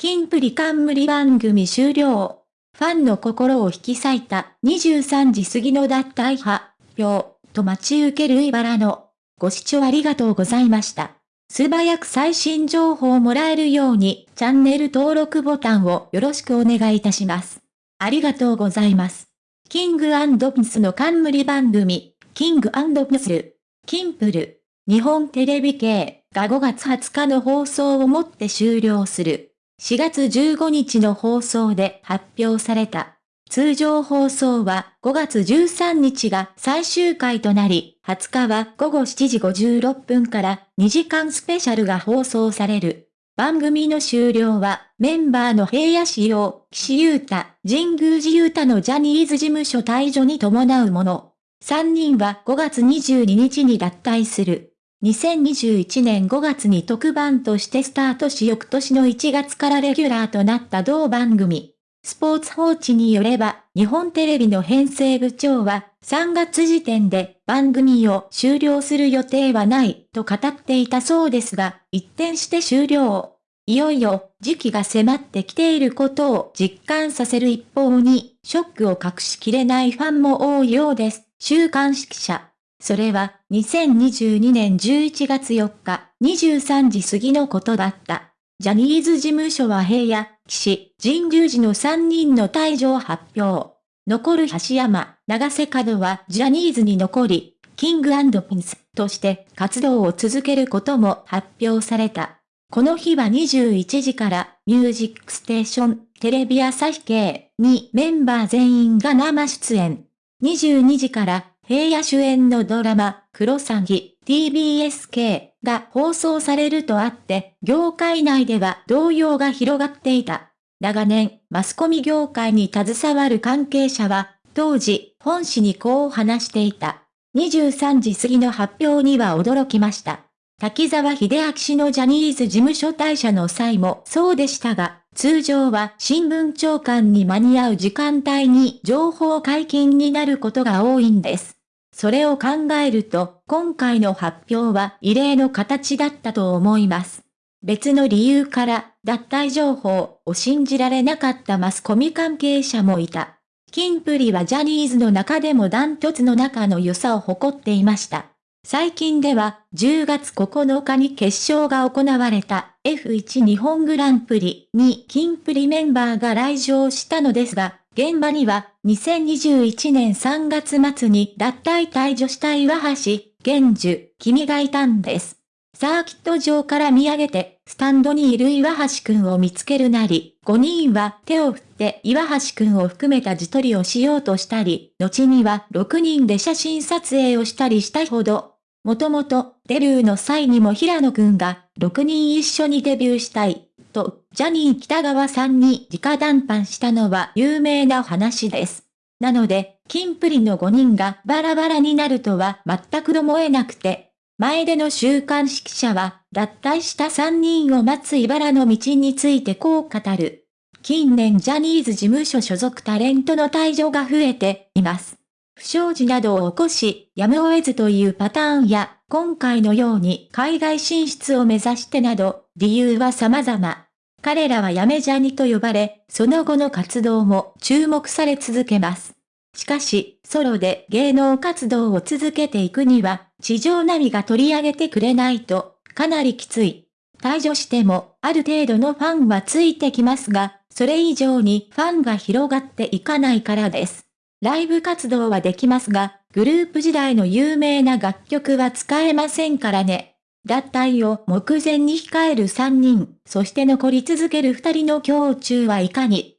金プリ冠番組終了。ファンの心を引き裂いた23時過ぎの脱退発表と待ち受ける茨のご視聴ありがとうございました。素早く最新情報をもらえるようにチャンネル登録ボタンをよろしくお願いいたします。ありがとうございます。キングピスの冠番組、キングピス、キンプル、日本テレビ系が5月20日の放送をもって終了する。4月15日の放送で発表された。通常放送は5月13日が最終回となり、20日は午後7時56分から2時間スペシャルが放送される。番組の終了はメンバーの平野仕様、岸優太、神宮寺優太のジャニーズ事務所退場に伴うもの。3人は5月22日に脱退する。2021年5月に特番としてスタートし翌年の1月からレギュラーとなった同番組。スポーツ報知によれば、日本テレビの編成部長は、3月時点で番組を終了する予定はないと語っていたそうですが、一転して終了。いよいよ時期が迫ってきていることを実感させる一方に、ショックを隠しきれないファンも多いようです。週刊誌記者。それは、2022年11月4日、23時過ぎのことだった。ジャニーズ事務所は平野、岸、神宮寺の3人の退場発表。残る橋山、長瀬角はジャニーズに残り、キングピンスとして活動を続けることも発表された。この日は21時からミュージックステーションテレビ朝日系にメンバー全員が生出演。22時から平野主演のドラマ、クロサギ TBSK が放送されるとあって、業界内では動揺が広がっていた。長年、マスコミ業界に携わる関係者は、当時、本誌にこう話していた。23時過ぎの発表には驚きました。滝沢秀明氏のジャニーズ事務所退社の際もそうでしたが、通常は新聞長官に間に合う時間帯に情報解禁になることが多いんです。それを考えると、今回の発表は異例の形だったと思います。別の理由から脱退情報を信じられなかったマスコミ関係者もいた。キンプリはジャニーズの中でもダントツの仲の良さを誇っていました。最近では10月9日に決勝が行われた F1 日本グランプリにキンプリメンバーが来場したのですが、現場には2021年3月末に脱退退場した岩橋、玄樹、君がいたんです。サーキット場から見上げて、スタンドにいる岩橋くんを見つけるなり、5人は手を振って岩橋くんを含めた自撮りをしようとしたり、後には6人で写真撮影をしたりしたほど、もともとデビューの際にも平野くんが6人一緒にデビューしたい、と、ジャニー北川さんに直談判したのは有名な話です。なので、キンプリの5人がバラバラになるとは全く思えなくて、前での週刊誌記者は、脱退した3人を待つ茨の道についてこう語る。近年ジャニーズ事務所所属タレントの退場が増えています。不祥事などを起こし、やむを得ずというパターンや、今回のように海外進出を目指してなど、理由は様々。彼らはやめジャニと呼ばれ、その後の活動も注目され続けます。しかし、ソロで芸能活動を続けていくには、地上並みが取り上げてくれないと、かなりきつい。退場しても、ある程度のファンはついてきますが、それ以上にファンが広がっていかないからです。ライブ活動はできますが、グループ時代の有名な楽曲は使えませんからね。脱退を目前に控える3人、そして残り続ける2人の胸中はいかに。